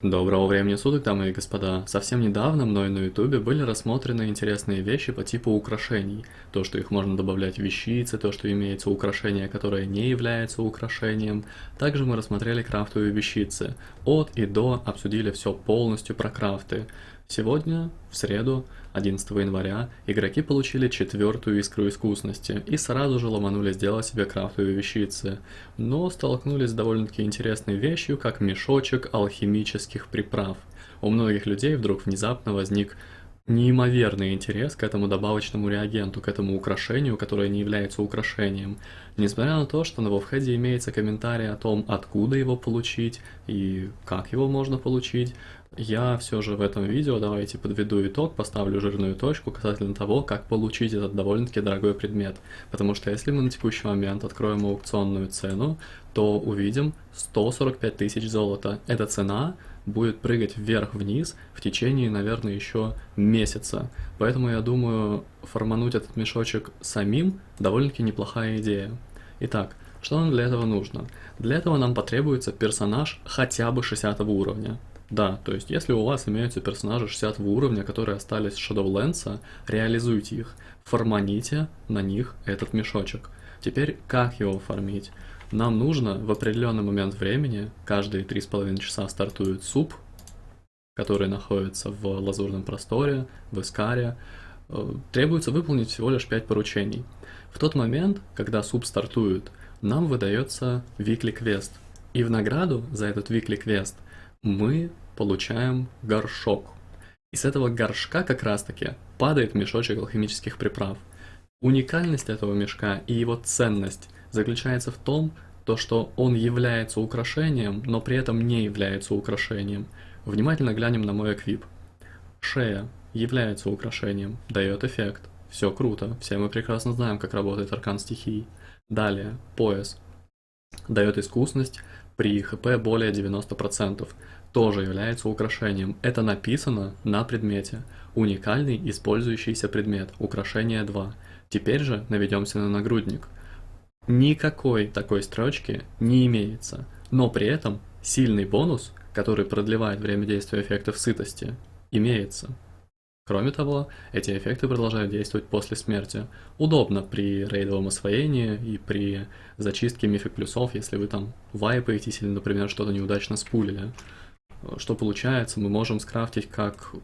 Доброго времени суток, дамы и господа. Совсем недавно мной на ютубе были рассмотрены интересные вещи по типу украшений. То, что их можно добавлять в вещицы, то, что имеется украшение, которое не является украшением. Также мы рассмотрели крафтовые вещицы. От и до обсудили все полностью про крафты. Сегодня, в среду, 11 января, игроки получили четвертую искру искусности и сразу же ломанули сделать себе крафтовые вещицы, но столкнулись с довольно-таки интересной вещью, как мешочек алхимических приправ. У многих людей вдруг внезапно возник неимоверный интерес к этому добавочному реагенту, к этому украшению, которое не является украшением. Несмотря на то, что на вовхеде имеется комментарий о том, откуда его получить и как его можно получить, я все же в этом видео давайте подведу итог, поставлю жирную точку касательно того, как получить этот довольно-таки дорогой предмет. Потому что если мы на текущий момент откроем аукционную цену, то увидим 145 тысяч золота. Эта цена будет прыгать вверх-вниз в течение, наверное, еще месяца. Поэтому я думаю, формануть этот мешочек самим довольно-таки неплохая идея. Итак, что нам для этого нужно? Для этого нам потребуется персонаж хотя бы 60 уровня. Да, то есть если у вас имеются персонажи 60 уровня, которые остались с Shadowlands, реализуйте их, форманите на них этот мешочек. Теперь как его фармить? Нам нужно в определенный момент времени, каждые 3,5 часа стартует суп, который находится в лазурном просторе, в Искаре, э, требуется выполнить всего лишь 5 поручений. В тот момент, когда суп стартует, нам выдается weekly квест. И в награду за этот weekly квест мы получаем горшок. И с этого горшка как раз таки падает мешочек алхимических приправ. Уникальность этого мешка и его ценность заключается в том, то, что он является украшением, но при этом не является украшением. Внимательно глянем на мой эквип. Шея является украшением, дает эффект. Все круто, все мы прекрасно знаем, как работает аркан стихий. Далее, пояс. Дает искусность при хп более 90%. Тоже является украшением. Это написано на предмете. Уникальный использующийся предмет. Украшение 2. Теперь же наведемся на нагрудник. Никакой такой строчки не имеется, но при этом сильный бонус, который продлевает время действия эффектов сытости, имеется. Кроме того, эти эффекты продолжают действовать после смерти. Удобно при рейдовом освоении и при зачистке мифик плюсов, если вы там вайпаетесь или, например, что-то неудачно спулили. Что получается, мы можем скрафтить как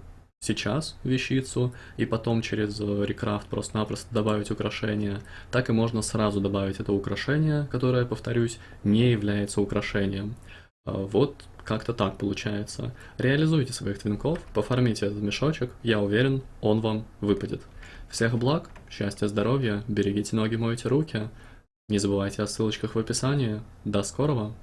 сейчас вещицу, и потом через э, рекрафт просто-напросто добавить украшение, так и можно сразу добавить это украшение, которое, повторюсь, не является украшением. Э, вот как-то так получается. Реализуйте своих твинков, пофармите этот мешочек, я уверен, он вам выпадет. Всех благ, счастья, здоровья, берегите ноги, мойте руки. Не забывайте о ссылочках в описании. До скорого!